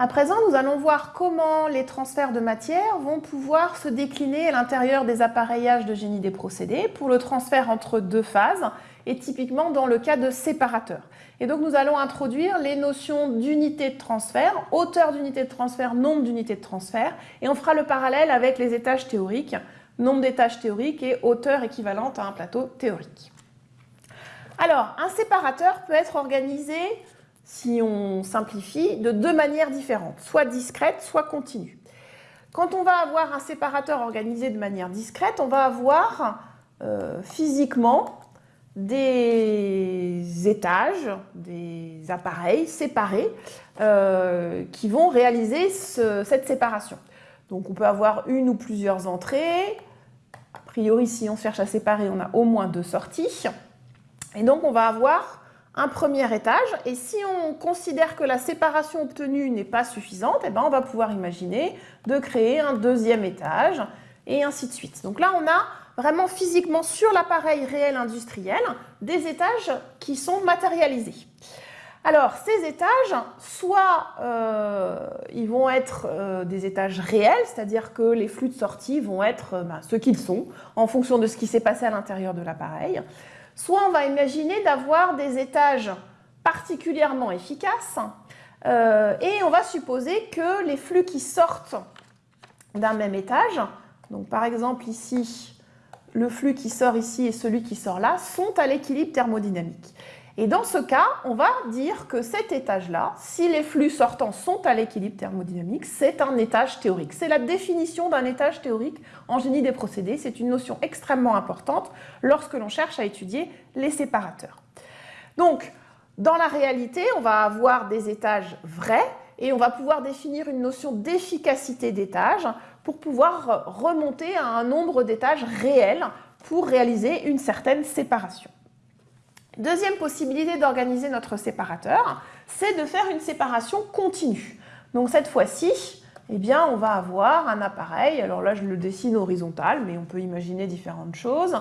À présent, nous allons voir comment les transferts de matière vont pouvoir se décliner à l'intérieur des appareillages de génie des procédés pour le transfert entre deux phases et typiquement dans le cas de séparateurs. Et donc nous allons introduire les notions d'unité de transfert, hauteur d'unité de transfert, nombre d'unités de transfert et on fera le parallèle avec les étages théoriques, nombre d'étages théoriques et hauteur équivalente à un plateau théorique. Alors, un séparateur peut être organisé si on simplifie, de deux manières différentes, soit discrète, soit continue. Quand on va avoir un séparateur organisé de manière discrète, on va avoir euh, physiquement des étages, des appareils séparés euh, qui vont réaliser cette séparation. Donc on peut avoir une ou plusieurs entrées. A priori, si on cherche à séparer, on a au moins deux sorties. Et donc on va avoir un premier étage. Et si on considère que la séparation obtenue n'est pas suffisante, eh ben on va pouvoir imaginer de créer un deuxième étage et ainsi de suite. Donc là, on a vraiment physiquement sur l'appareil réel industriel des étages qui sont matérialisés. Alors, ces étages, soit euh, ils vont être euh, des étages réels, c'est-à-dire que les flux de sortie vont être euh, ben, ce qu'ils sont, en fonction de ce qui s'est passé à l'intérieur de l'appareil, Soit on va imaginer d'avoir des étages particulièrement efficaces euh, et on va supposer que les flux qui sortent d'un même étage, donc par exemple ici, le flux qui sort ici et celui qui sort là, sont à l'équilibre thermodynamique. Et dans ce cas, on va dire que cet étage-là, si les flux sortants sont à l'équilibre thermodynamique, c'est un étage théorique. C'est la définition d'un étage théorique en génie des procédés. C'est une notion extrêmement importante lorsque l'on cherche à étudier les séparateurs. Donc, dans la réalité, on va avoir des étages vrais et on va pouvoir définir une notion d'efficacité d'étage pour pouvoir remonter à un nombre d'étages réels pour réaliser une certaine séparation. Deuxième possibilité d'organiser notre séparateur, c'est de faire une séparation continue. Donc cette fois-ci, eh on va avoir un appareil, alors là je le dessine horizontal, mais on peut imaginer différentes choses.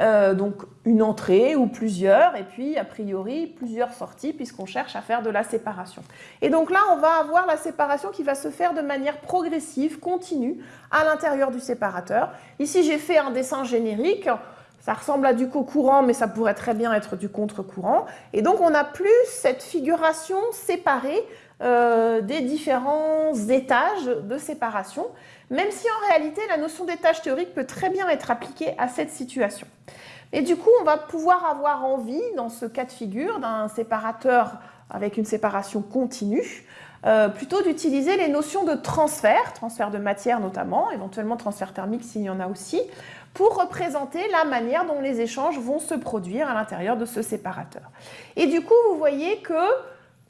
Euh, donc une entrée ou plusieurs, et puis a priori plusieurs sorties puisqu'on cherche à faire de la séparation. Et donc là, on va avoir la séparation qui va se faire de manière progressive, continue, à l'intérieur du séparateur. Ici, j'ai fait un dessin générique. Ça ressemble à du co-courant, mais ça pourrait très bien être du contre-courant. Et donc, on n'a plus cette figuration séparée euh, des différents étages de séparation, même si en réalité, la notion d'étage théorique peut très bien être appliquée à cette situation. Et du coup, on va pouvoir avoir envie, dans ce cas de figure, d'un séparateur avec une séparation continue, euh, plutôt d'utiliser les notions de transfert, transfert de matière notamment, éventuellement transfert thermique s'il y en a aussi, pour représenter la manière dont les échanges vont se produire à l'intérieur de ce séparateur. Et du coup, vous voyez que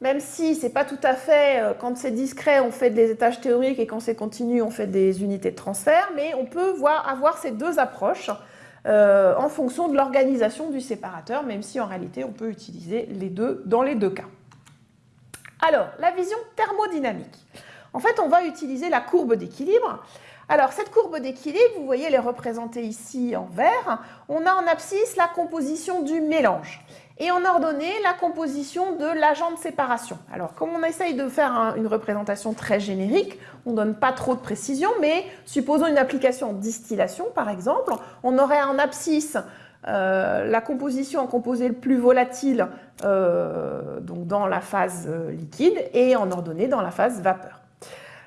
même si ce n'est pas tout à fait, euh, quand c'est discret, on fait des étages théoriques et quand c'est continu, on fait des unités de transfert, mais on peut voir, avoir ces deux approches euh, en fonction de l'organisation du séparateur, même si en réalité, on peut utiliser les deux dans les deux cas. Alors, la vision thermodynamique. En fait, on va utiliser la courbe d'équilibre. Alors, cette courbe d'équilibre, vous voyez, elle est représentée ici en vert. On a en abscisse la composition du mélange. Et en ordonnée, la composition de l'agent de séparation. Alors, comme on essaye de faire une représentation très générique, on ne donne pas trop de précision, mais supposons une application en distillation, par exemple, on aurait en abscisse euh, la composition en composé le plus volatile euh, dans la phase euh, liquide et en ordonnée dans la phase vapeur.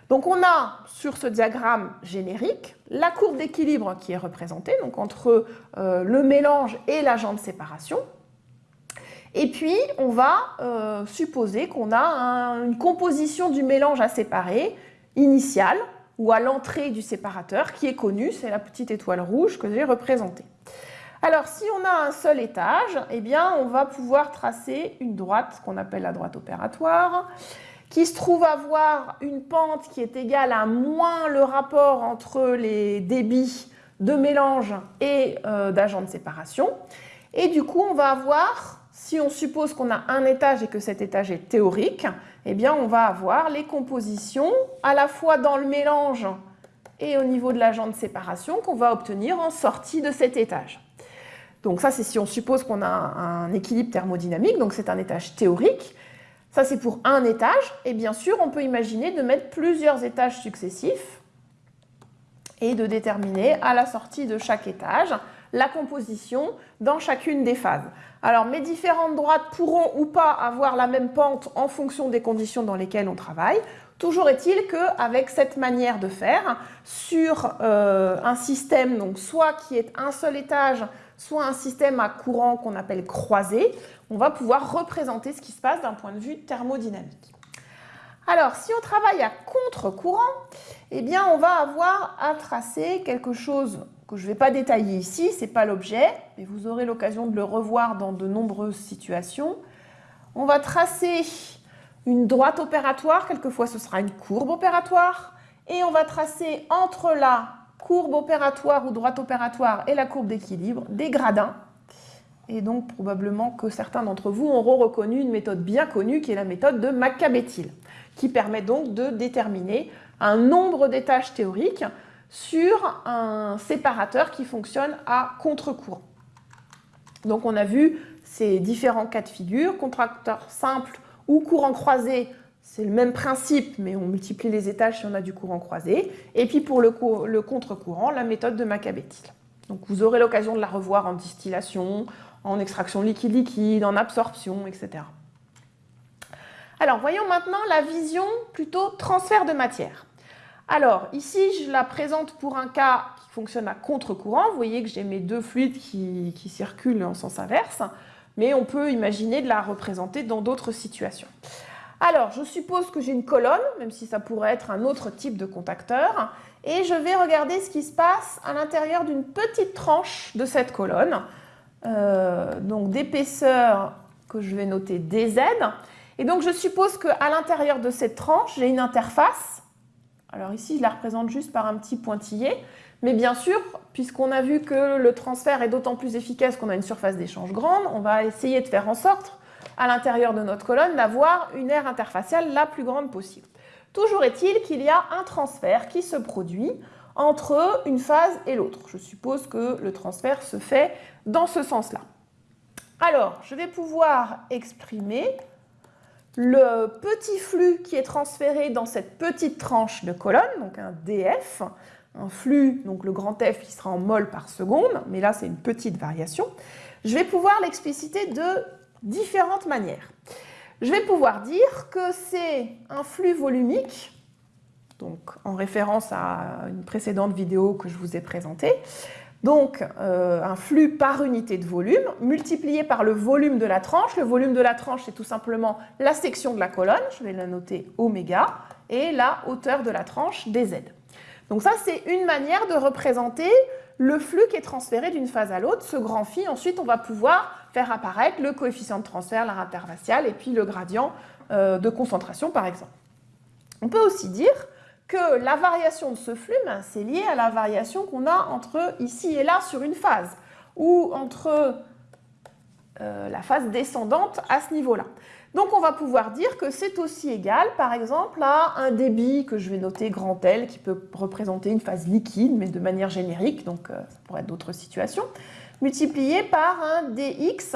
Donc on a sur ce diagramme générique la courbe d'équilibre qui est représentée donc entre le mélange et l'agent de séparation. Et puis on va supposer qu'on a une composition du mélange à séparer initiale ou à l'entrée du séparateur qui est connue, c'est la petite étoile rouge que j'ai représentée. Alors, si on a un seul étage, eh bien, on va pouvoir tracer une droite qu'on appelle la droite opératoire, qui se trouve avoir une pente qui est égale à moins le rapport entre les débits de mélange et euh, d'agents de séparation. Et du coup, on va avoir, si on suppose qu'on a un étage et que cet étage est théorique, eh bien, on va avoir les compositions à la fois dans le mélange et au niveau de l'agent de séparation qu'on va obtenir en sortie de cet étage. Donc ça, c'est si on suppose qu'on a un équilibre thermodynamique, donc c'est un étage théorique. Ça, c'est pour un étage. Et bien sûr, on peut imaginer de mettre plusieurs étages successifs et de déterminer à la sortie de chaque étage la composition dans chacune des phases. Alors, mes différentes droites pourront ou pas avoir la même pente en fonction des conditions dans lesquelles on travaille. Toujours est-il qu'avec cette manière de faire, sur euh, un système, donc soit qui est un seul étage, soit un système à courant qu'on appelle croisé, on va pouvoir représenter ce qui se passe d'un point de vue thermodynamique. Alors, si on travaille à contre-courant, eh bien, on va avoir à tracer quelque chose que je ne vais pas détailler ici, ce n'est pas l'objet, mais vous aurez l'occasion de le revoir dans de nombreuses situations. On va tracer une droite opératoire, quelquefois ce sera une courbe opératoire, et on va tracer entre la courbe opératoire ou droite opératoire et la courbe d'équilibre des gradins. Et donc probablement que certains d'entre vous auront reconnu une méthode bien connue qui est la méthode de Macabethil, qui permet donc de déterminer un nombre d'étages théoriques sur un séparateur qui fonctionne à contre-courant. Donc on a vu ces différents cas de figure, contracteur simple ou courant croisé, c'est le même principe, mais on multiplie les étages si on a du courant croisé. Et puis pour le, contre-courant, la méthode de Macabethil. Donc vous aurez l'occasion de la revoir en distillation, en extraction liquide-liquide, en absorption, etc. Alors voyons maintenant la vision plutôt transfert de matière. Alors ici, je la présente pour un cas qui fonctionne à contre-courant. Vous voyez que j'ai mes deux fluides qui circulent en sens inverse mais on peut imaginer de la représenter dans d'autres situations. Alors, je suppose que j'ai une colonne, même si ça pourrait être un autre type de contacteur, et je vais regarder ce qui se passe à l'intérieur d'une petite tranche de cette colonne, euh, donc d'épaisseur que je vais noter DZ. Et donc, je suppose qu'à l'intérieur de cette tranche, j'ai une interface. Alors ici, je la représente juste par un petit pointillé. Mais bien sûr, puisqu'on a vu que le transfert est d'autant plus efficace qu'on a une surface d'échange grande, on va essayer de faire en sorte, à l'intérieur de notre colonne, d'avoir une aire interfaciale la plus grande possible. Toujours est-il qu'il y a un transfert qui se produit entre une phase et l'autre. Je suppose que le transfert se fait dans ce sens-là. Alors, je vais pouvoir exprimer le petit flux qui est transféré dans cette petite tranche de colonne, donc un DF, un flux, donc le grand F qui sera en mol par seconde, mais là c'est une petite variation, je vais pouvoir l'expliciter de différentes manières. Je vais pouvoir dire que c'est un flux volumique, donc en référence à une précédente vidéo que je vous ai présentée, donc euh, un flux par unité de volume multiplié par le volume de la tranche. Le volume de la tranche, c'est tout simplement la section de la colonne, je vais la noter oméga, et la hauteur de la tranche dz. Donc ça, c'est une manière de représenter le flux qui est transféré d'une phase à l'autre. Ce grand phi, ensuite, on va pouvoir faire apparaître le coefficient de transfert, l'art interfacial, et puis le gradient euh, de concentration, par exemple. On peut aussi dire que la variation de ce flux, c'est lié à la variation qu'on a entre ici et là sur une phase, ou entre euh, la phase descendante à ce niveau-là. Donc on va pouvoir dire que c'est aussi égal, par exemple, à un débit que je vais noter grand L, qui peut représenter une phase liquide, mais de manière générique, donc euh, ça pourrait être d'autres situations, multiplié par un dx.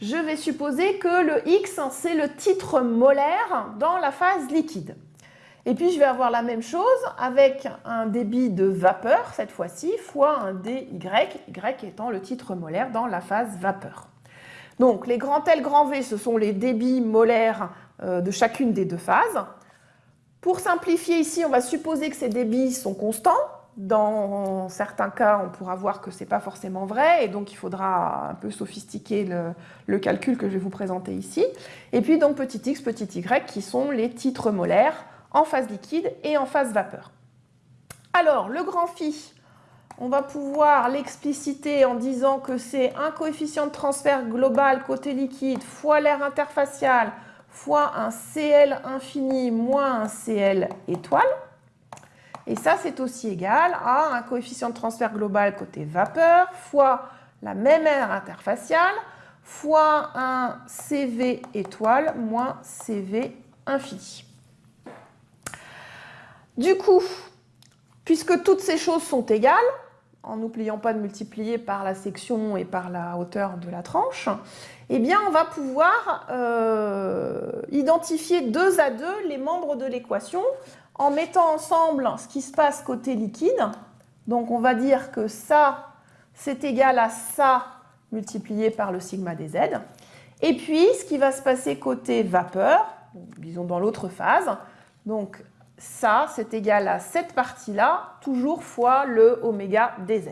Je vais supposer que le x, c'est le titre molaire dans la phase liquide. Et puis je vais avoir la même chose avec un débit de vapeur, cette fois-ci, fois un dy, y étant le titre molaire dans la phase vapeur. Donc les grands L, grands V, ce sont les débits molaires euh, de chacune des deux phases. Pour simplifier ici, on va supposer que ces débits sont constants. Dans certains cas, on pourra voir que ce n'est pas forcément vrai, et donc il faudra un peu sophistiquer le, calcul que je vais vous présenter ici. Et puis donc petit x, petit y, qui sont les titres molaires en phase liquide et en phase vapeur. Alors, le grand phi, on va pouvoir l'expliciter en disant que c'est un coefficient de transfert global côté liquide fois l'air interfacial fois un CL infini moins un CL étoile. Et ça, c'est aussi égal à un coefficient de transfert global côté vapeur fois la même aire interfaciale fois un CV étoile moins CV infini. Du coup, puisque toutes ces choses sont égales, en n'oubliant pas de multiplier par la section et par la hauteur de la tranche, eh bien on va pouvoir euh, identifier deux à deux les membres de l'équation en mettant ensemble ce qui se passe côté liquide. Donc on va dire que ça, c'est égal à ça multiplié par le sigma des z. Et puis ce qui va se passer côté vapeur, disons dans l'autre phase, donc ça, c'est égal à cette partie-là, toujours fois le oméga dz.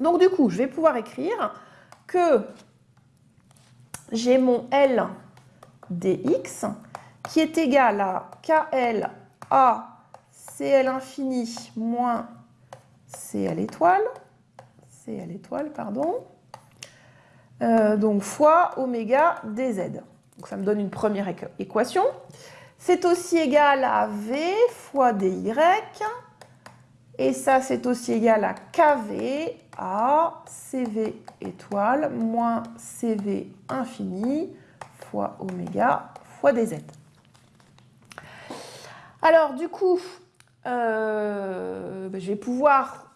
Donc du coup, je vais pouvoir écrire que j'ai mon L dx qui est égal à KL A CL infini moins CL étoile, CL étoile, pardon, euh, donc fois oméga dz. Donc ça me donne une première équation. C'est aussi égal à V fois dy. Et ça, c'est aussi égal à kV à CV étoile moins CV infini fois oméga fois dz. Alors, du coup, euh, ben, je vais pouvoir,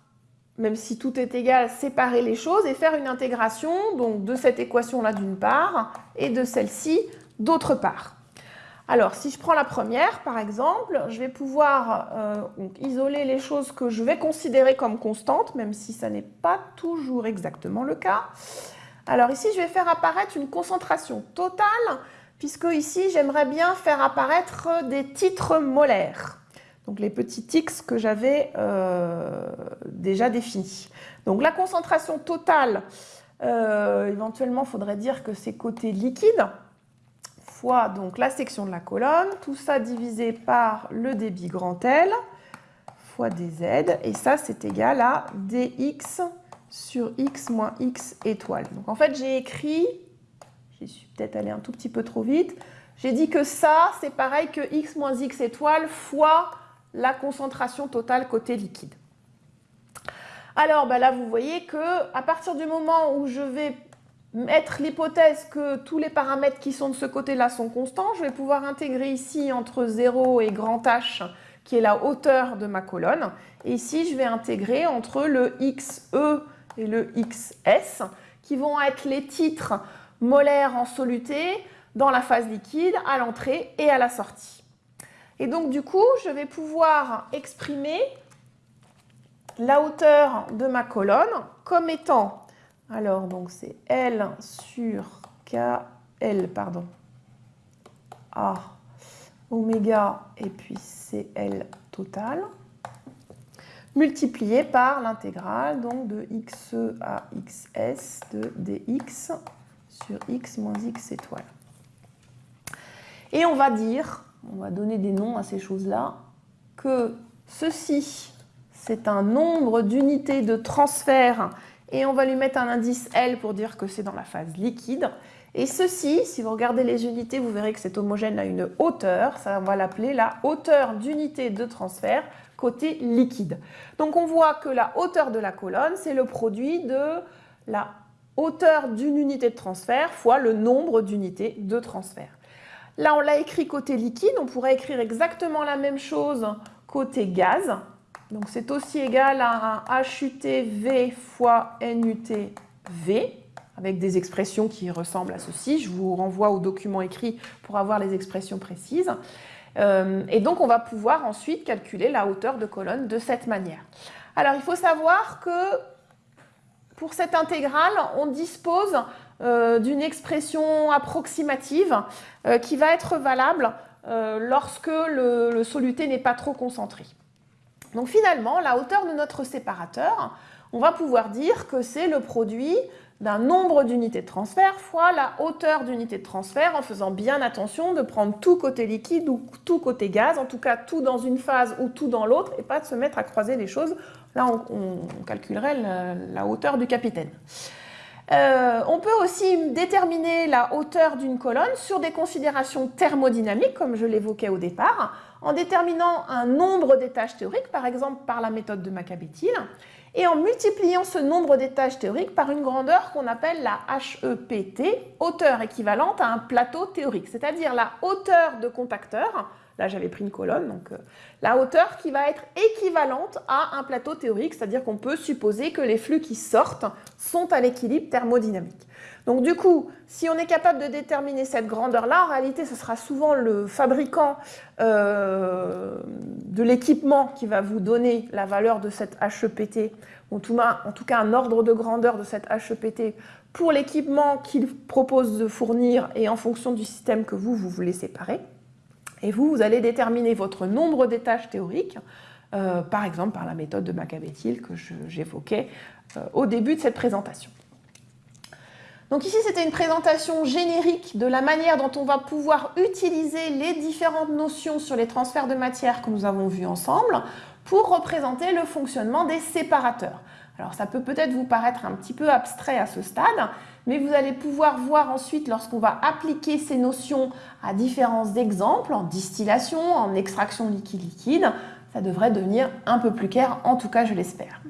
même si tout est égal, séparer les choses et faire une intégration donc, de cette équation-là d'une part et de celle-ci d'autre part. Alors, si je prends la première, par exemple, je vais pouvoir euh, isoler les choses que je vais considérer comme constantes, même si ça n'est pas toujours exactement le cas. Alors ici, je vais faire apparaître une concentration totale, puisque ici, j'aimerais bien faire apparaître des titres molaires. Donc les petits x que j'avais euh, déjà définis. Donc la concentration totale, euh, éventuellement, il faudrait dire que c'est côté liquide fois donc la section de la colonne, tout ça divisé par le débit grand L fois dz, et ça c'est égal à dx sur x moins x étoile. Donc en fait j'ai écrit, j'y suis peut-être allé un tout petit peu trop vite, j'ai dit que ça c'est pareil que x moins x étoile fois la concentration totale côté liquide. Alors ben là vous voyez que à partir du moment où je vais mettre l'hypothèse que tous les paramètres qui sont de ce côté-là sont constants, je vais pouvoir intégrer ici entre 0 et grand H, qui est la hauteur de ma colonne. Et ici, je vais intégrer entre le XE et le XS, qui vont être les titres molaires en soluté dans la phase liquide, à l'entrée et à la sortie. Et donc, du coup, je vais pouvoir exprimer la hauteur de ma colonne comme étant alors, donc c'est L sur KL, pardon, A oméga et puis CL total, multiplié par l'intégrale donc de XE à XS de dx sur x moins x étoile. Et on va dire, on va donner des noms à ces choses-là, que ceci, c'est un nombre d'unités de transfert et on va lui mettre un indice L pour dire que c'est dans la phase liquide. Et ceci, si vous regardez les unités, vous verrez que cet homogène a une hauteur, ça on va l'appeler la hauteur d'unité de transfert côté liquide. Donc on voit que la hauteur de la colonne, c'est le produit de la hauteur d'une unité de transfert fois le nombre d'unités de transfert. Là, on l'a écrit côté liquide, on pourrait écrire exactement la même chose côté gaz. Donc c'est aussi égal à un HUT-V fois NUT-V, avec des expressions qui ressemblent à ceci. Je vous renvoie au document écrit pour avoir les expressions précises. Euh, et donc on va pouvoir ensuite calculer la hauteur de colonne de cette manière. Alors il faut savoir que pour cette intégrale, on dispose euh, d'une expression approximative euh, qui va être valable lorsque le soluté n'est pas trop concentré. Donc finalement, la hauteur de notre séparateur, on va pouvoir dire que c'est le produit d'un nombre d'unités de transfert fois la hauteur d'unité de transfert en faisant bien attention de prendre tout côté liquide ou tout côté gaz, en tout cas tout dans une phase ou tout dans l'autre et pas de se mettre à croiser les choses. Là, on, calculerait la, hauteur du capitaine. Euh, on peut aussi déterminer la hauteur d'une colonne sur des considérations thermodynamiques, comme je l'évoquais au départ, en déterminant un nombre d'étages théoriques, par exemple par la méthode de Macabéthyle, et en multipliant ce nombre d'étages théoriques par une grandeur qu'on appelle la HEPT, hauteur équivalente à un plateau théorique, c'est-à-dire la hauteur de contacteur, Là, j'avais pris une colonne, donc euh, la hauteur qui va être équivalente à un plateau théorique, c'est-à-dire qu'on peut supposer que les flux qui sortent sont à l'équilibre thermodynamique. Donc du coup, si on est capable de déterminer cette grandeur-là, en réalité, ce sera souvent le fabricant euh, de l'équipement qui va vous donner la valeur de cette HEPT, en tout, cas un ordre de grandeur de cette HEPT pour l'équipement qu'il propose de fournir et en fonction du système que vous, vous voulez séparer. Et vous, vous allez déterminer votre nombre d'étages théoriques, euh, par exemple par la méthode de Macabéthil que j'évoquais euh, au début de cette présentation. Donc ici, c'était une présentation générique de la manière dont on va pouvoir utiliser les différentes notions sur les transferts de matière que nous avons vus ensemble pour représenter le fonctionnement des séparateurs. Alors ça peut peut-être vous paraître un petit peu abstrait à ce stade, mais vous allez pouvoir voir ensuite lorsqu'on va appliquer ces notions à différents exemples, en distillation, en extraction liquide-liquide, ça devrait devenir un peu plus clair, en tout cas je l'espère.